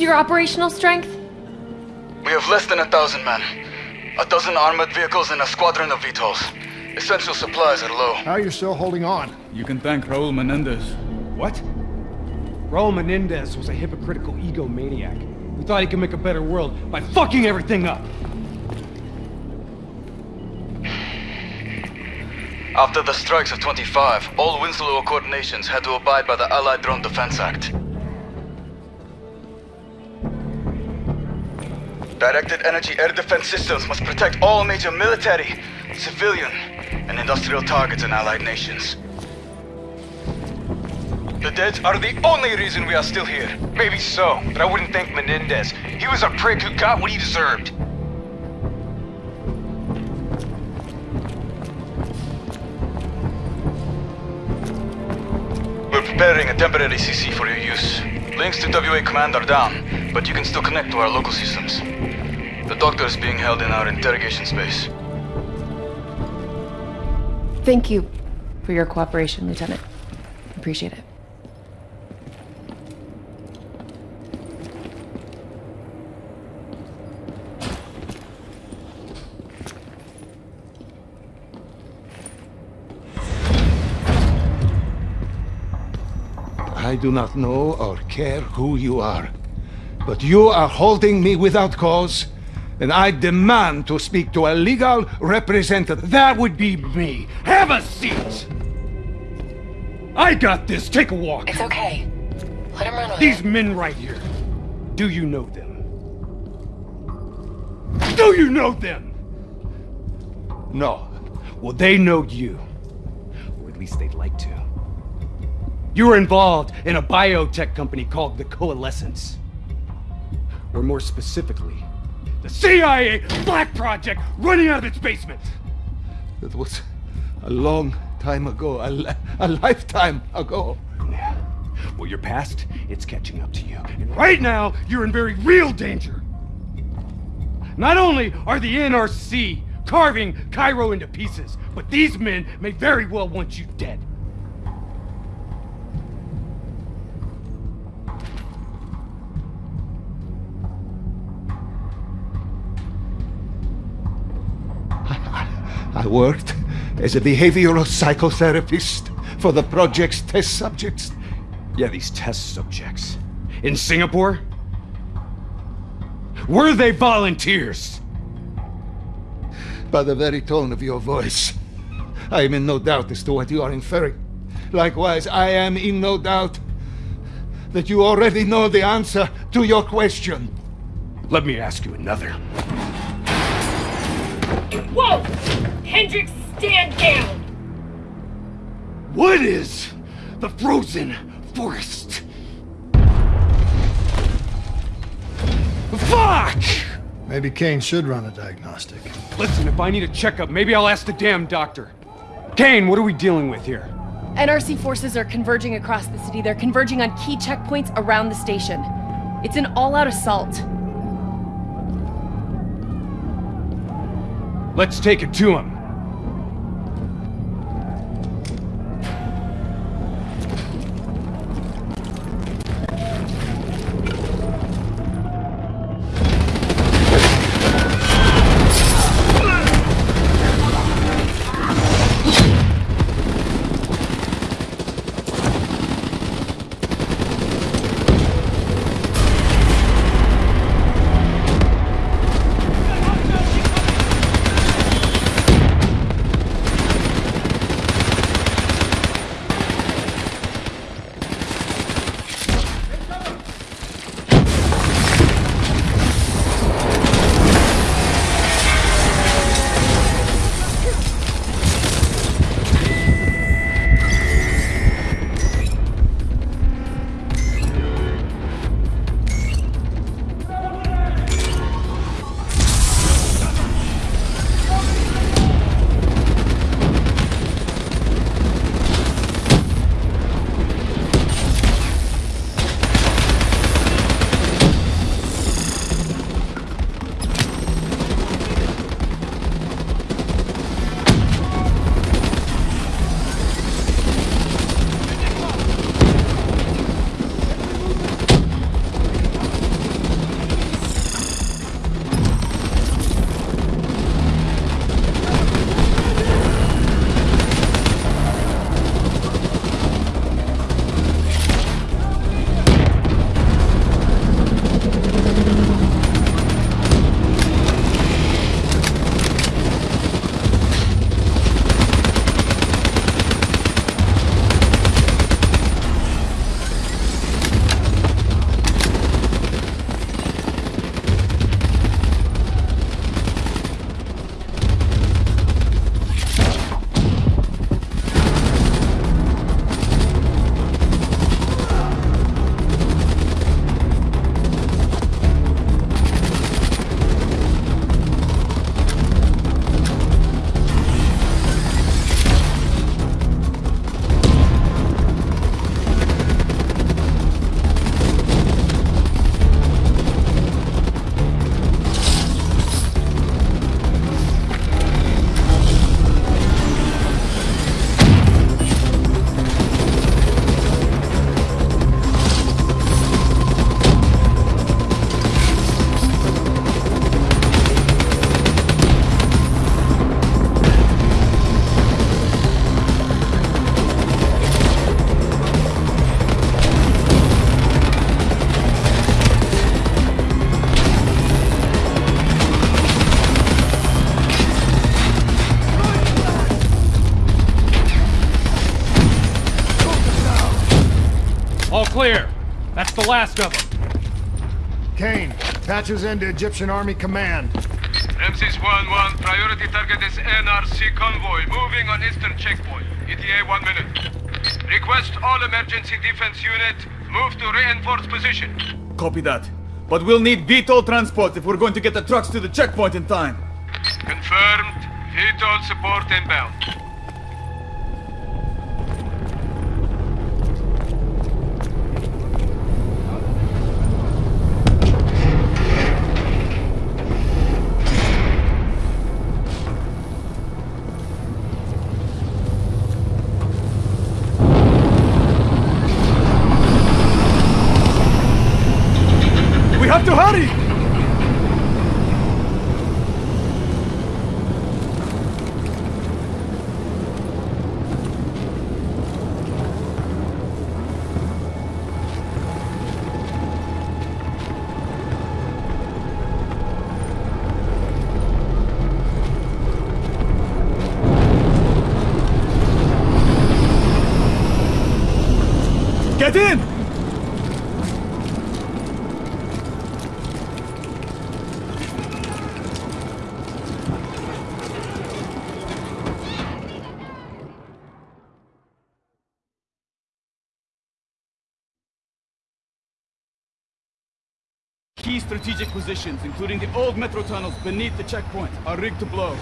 What's your operational strength? We have less than a thousand men. A dozen armored vehicles and a squadron of VTOLs. Essential supplies are low. How are you still holding on? You can thank Raul Menendez. What? Raul Menendez was a hypocritical egomaniac who thought he could make a better world by fucking everything up. After the strikes of 25, all Winslow Accord nations had to abide by the Allied Drone Defense Act. Directed energy air defense systems must protect all major military, civilian, and industrial targets in allied nations. The dead are the only reason we are still here. Maybe so, but I wouldn't thank Menendez. He was a prick who got what he deserved. We're preparing a temporary CC for your use. Links to WA Command are down, but you can still connect to our local systems. The doctor is being held in our interrogation space. Thank you for your cooperation, Lieutenant. Appreciate it. I do not know or care who you are, but you are holding me without cause, and I demand to speak to a legal representative. That would be me. Have a seat! I got this. Take a walk. It's okay. Let him run with These it. men right here. Do you know them? Do you know them? No. Well, they know you. Or at least they'd like to. You were involved in a biotech company called the Coalescence. Or more specifically, the CIA Black Project running out of its basement. That was a long time ago, a, li- a lifetime ago. Yeah. Well, your past, it's catching up to you. And right now, you're in very real danger. Not only are the NRC carving Cairo into pieces, but these men may very well want you dead. I worked as a behavioral psychotherapist for the project's test subjects. Yeah, these test subjects. In Singapore? Were they volunteers? By the very tone of your voice, I am in no doubt as to what you are inferring. Likewise, I am in no doubt that you already know the answer to your question. Let me ask you another. Whoa! Hendrix, stand down! What is the frozen forest? Fuck! Maybe Kane should run a diagnostic. Listen, if I need a checkup, maybe I'll ask the damn doctor. Kane, what are we dealing with here? NRC forces are converging across the city. They're converging on key checkpoints around the station. It's an all-out assault. Let's take it to him. Clear. That's the last of them. Kane, patches into Egyptian Army Command. MC's 1-1, priority target is NRC convoy, moving on eastern checkpoint. ETA one minute. Request all emergency defense unit, move to reinforced position. Copy that. But we'll need VTOL transport if we're going to get the trucks to the checkpoint in time. Confirmed, VTOL support inbound. We have to hurry! Get in! Key strategic positions, including the old metro tunnels beneath the checkpoint, are rigged to blow.